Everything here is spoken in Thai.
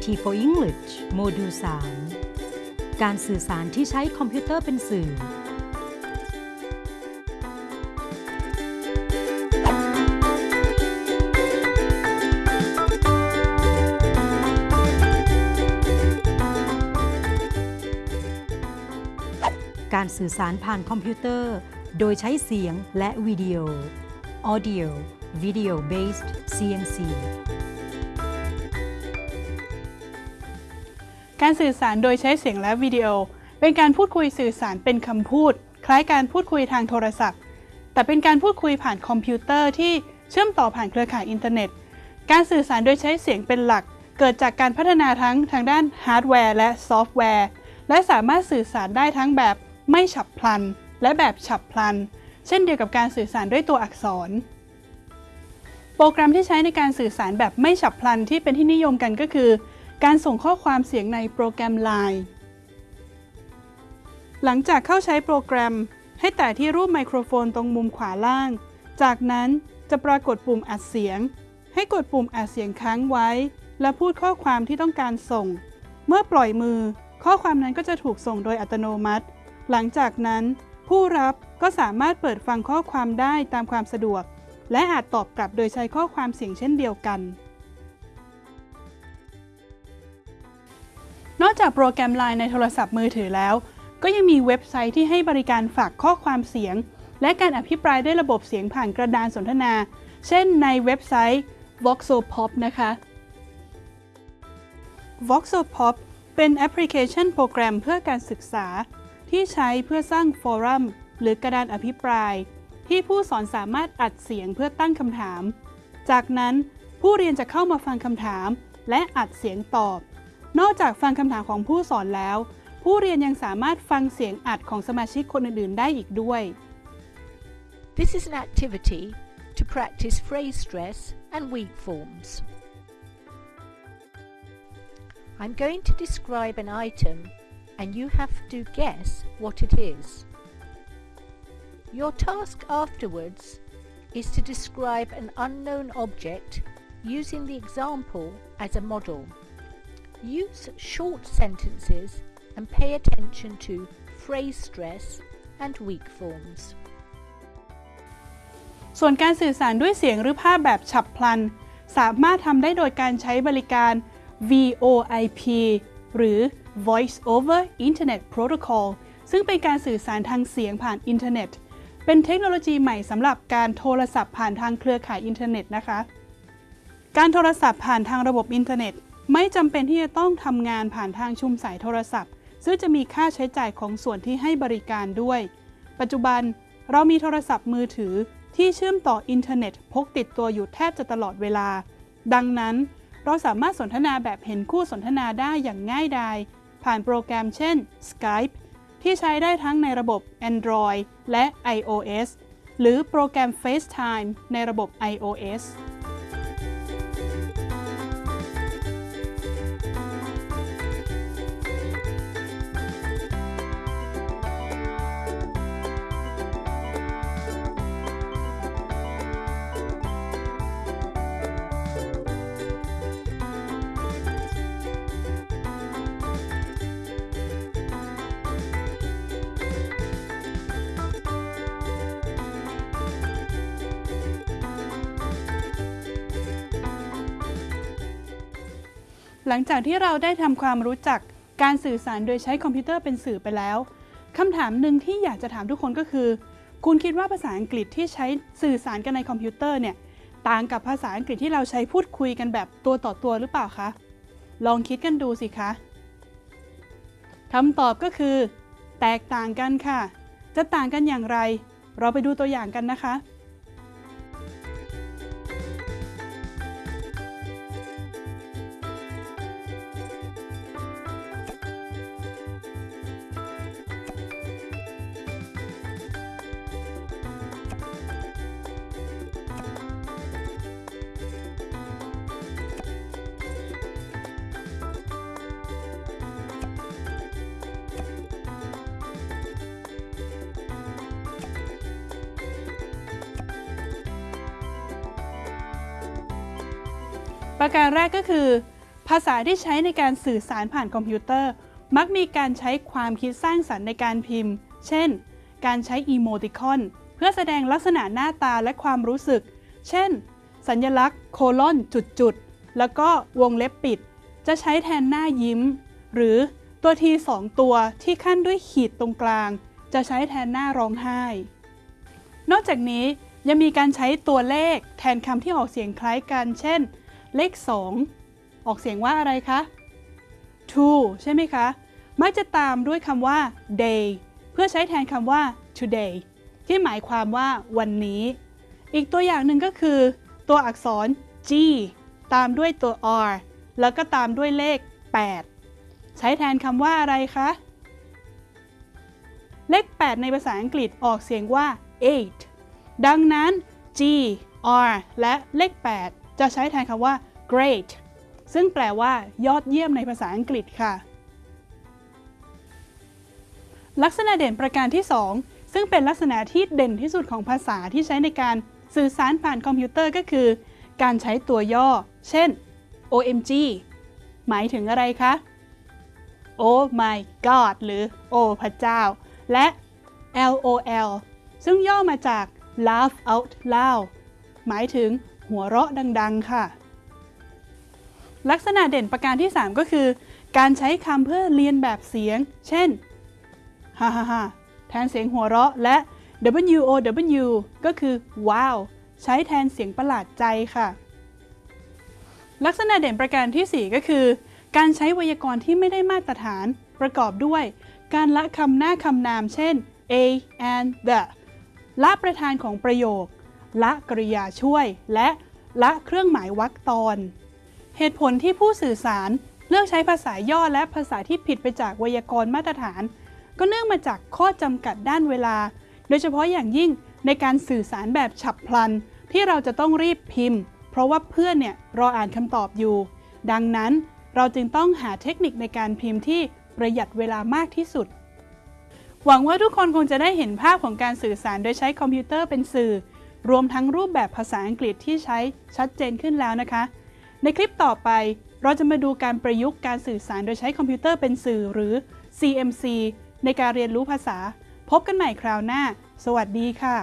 IT for English โมดูล 3 การสื่อสารที่ใช้คอมพิวเตอร์เป็นสื่อ การสื่อสารผ่านคอมพิวเตอร์ โดยใช้เสียงและวิดีโอ Audio Video Based CMC การสื่อสารโดยใช้เสียงและวิดีโอ เป็นการพูดคุยสื่อสารเป็นคำพูด คล้ายการพูดคุยทางโทรศัพท์ แต่เป็นการพูดคุยผ่านคอมพิวเตอร์ที่เชื่อมต่อผ่านเครือข่ายอินเทอร์เน็ต การสื่อสารโดยใช้เสียงเป็นหลัก เกิดจากการพัฒนาทั้งทางด้านฮาร์ดแวร์และซอฟต์แวร์ และสามารถสื่อสารได้ทั้งแบบไม่ฉับพลัน และแบบฉับพลัน เช่นเดียวกับการสื่อสารด้วยตัวอักษร โปรแกรมที่ใช้ในการสื่อสารแบบไม่ฉับพลันที่เป็นที่นิยมกันก็คือ การส่งข้อความเสียงในโปรแกรม Line หลังจากเข้าใช้โปรแกรม ให้แตะที่รูปไมโครโฟนตรงมุมขวาล่าง จากนั้นจะปรากฏปุ่มอัดเสียง ให้กดปุ่มอัดเสียงค้างไว้ และพูดข้อความที่ต้องการส่ง เมื่อปล่อยมือ ข้อความนั้นก็จะถูกส่งโดยอัตโนมัติ หลังจากนั้น ผู้รับก็สามารถเปิดฟังข้อความได้ตามความสะดวก และอาจตอบกลับโดยใช้ข้อความเสียงเช่นเดียวกัน จากโปรแกรม Line ในโทรศัพท์มือถือแล้ว ก็ยังมีเว็บไซต์ที่ให้บริการฝากข้อความเสียง และการอภิปรายด้วยระบบเสียงผ่านกระดานสนทนา เช่นในเว็บไซต์ Voxopop นะคะ Voxopop เป็นแอปพลิเคชันโปรแกรมเพื่อการศึกษา ที่ใช้เพื่อสร้างฟอรัมหรือกระดานอภิปราย ที่ผู้สอนสามารถอัดเสียงเพื่อตั้งคำถาม จากนั้นผู้เรียนจะเข้ามาฟังคำถาม และอัดเสียงตอบ นอกจากฟังคำถามของผู้สอนแล้ว ผู้เรียนยังสามารถฟังเสียงอัดของสมาชิกคนอื่น ๆ ได้อีกด้วย This is an activity to practice phrase stress and weak forms. I'm going to describe an item and you have to guess what it is. Your task afterwards is to describe an unknown object using the example as a model. Use short sentences and pay attention to phrase stress and weak forms. ส่วนการสื่อสารด้วยเสียงหรือภาพแบบฉับพลัน สามารถทำได้โดยการใช้บริการ VoIP หรือ Voice over Internet Protocol ซึ่งเป็นการสื่อสารทางเสียงผ่านอินเทอร์เน็ต เป็นเทคโนโลยีใหม่สำหรับการโทรศัพท์ผ่านทางเครือข่ายอินเทอร์เน็ตนะคะ การโทรศัพท์ผ่านทางระบบอินเทอร์เน็ต ไม่จำเป็นที่จะต้องทำงานผ่านทางชุมสายโทรศัพท์ ซึ่งจะมีค่าใช้จ่ายของส่วนที่ให้บริการด้วย ปัจจุบันเรามีโทรศัพท์มือถือที่เชื่อมต่ออินเทอร์เน็ตพกติดตัวอยู่แทบจะตลอดเวลา ดังนั้น เราสามารถสนทนาแบบเห็นคู่สนทนาได้อย่างง่ายดาย ผ่านโปรแกรมเช่น Skype ที่ใช้ได้ทั้งในระบบ Android และ iOS หรือโปรแกรม FaceTime ในระบบ iOS หลังจากที่เราได้ทำความรู้จักการสื่อสารโดยใช้คอมพิวเตอร์เป็นสื่อไปแล้วคำถามหนึ่งที่อยากจะถามทุกคนก็คือ คุณคิดว่าภาษาอังกฤษที่ใช้สื่อสารกันในคอมพิวเตอร์เนี่ยต่างกับภาษาอังกฤษที่เราใช้พูดคุยกันแบบตัวต่อตัวหรือเปล่าคะ ลองคิดกันดูสิคะคำตอบก็คือ แตกต่างกันค่ะ จะต่างกันอย่างไร เราไปดูตัวอย่างกันนะคะ ประการแรกก็คือ ภาษาที่ใช้ในการสื่อสารผ่านคอมพิวเตอร์ มักมีการใช้ความคิดสร้างสรรค์ในการพิมพ์ เช่น การใช้อีโมติคอน เพื่อแสดงลักษณะหน้าตาและความรู้สึก เช่น สัญลักษณ์ โคลอนจุดๆ แล้วก็วงเล็บปิด จะใช้แทนหน้ายิ้ม หรือตัวทีสองตัวที่ขั้นด้วยขีดตรงกลาง จะใช้แทนหน้าร้องไห้ นอกจากนี้ยังมีการใช้ตัวเลขแทนคำที่ออกเสียงคล้ายกัน เช่น เลข 2 ออกเสียงว่าอะไรคะ to ใช่ไหมคะ มักจะตามด้วยคำว่า day เพื่อใช้แทนคำว่า today ที่หมายความว่าวันนี้ อีกตัวอย่างหนึ่งก็คือ ตัวอักษร G ตามด้วยตัว R แล้วก็ตามด้วยเลข 8 ใช้แทนคำว่าอะไรคะ เลข 8 ในภาษาอังกฤษออกเสียงว่า8ดังนั้น G R และเลข 8 จะใช้แทนคำว่า great ซึ่งแปลว่ายอดเยี่ยมในภาษาอังกฤษค่ะ ลักษณะเด่นประการที่ 2 ซึ่งเป็นลักษณะที่เด่นที่สุดของภาษาที่ใช้ในการสื่อสารผ่านคอมพิวเตอร์ก็คือ การใช้ตัวย่อ เช่น OMG หมายถึงอะไรคะ Oh my god หรือ โอ้พระเจ้า และ LOL ซึ่งย่อมาจาก laugh out loud หมายถึง หัวเราะดัง ๆ ค่ะ ลักษณะเด่นประการที่ 3 ก็คือ การใช้คำเพื่อเรียนแบบเสียง เช่นฮ่าฮ่าฮ่าแทนเสียงหัวเราะและ WOW ก็คือว้าวใช้แทนเสียงประหลาดใจค่ะ ลักษณะเด่นประการทีสี่4 ก็คือ การใช้ไวยากรณ์ที่ไม่ได้มาตรฐาน ประกอบด้วย การละคำหน้าคำนาม เช่น a and the ละประธานของประโยค ละกริยาช่วย และละเครื่องหมายวรรคตอน เหตุผลที่ผู้สื่อสารเลือกใช้ภาษาย่อและภาษาที่ผิดไปจากไวยากรณ์มาตรฐาน ก็เนื่องมาจากข้อจำกัดด้านเวลา โดยเฉพาะอย่างยิ่งในการสื่อสารแบบฉับพลัน ที่เราจะต้องรีบพิมพ์ เพราะว่าเพื่อนเนี่ยรออ่านคำตอบอยู่ ดังนั้นเราจึงต้องหาเทคนิคในการพิมพ์ที่ประหยัดเวลามากที่สุด หวังว่าทุกคนคงจะได้เห็นภาพของการสื่อสารโดยใช้คอมพิวเตอร์เป็นสื่อ รวมทั้งรูปแบบภาษาอังกฤษที่ใช้ชัดเจนขึ้นแล้วนะคะ ในคลิปต่อไปเราจะมาดูการประยุกต์การสื่อสารโดยใช้คอมพิวเตอร์เป็นสื่อหรือ CMC ในการเรียนรู้ภาษา พบกันใหม่คราวหน้า สวัสดีค่ะ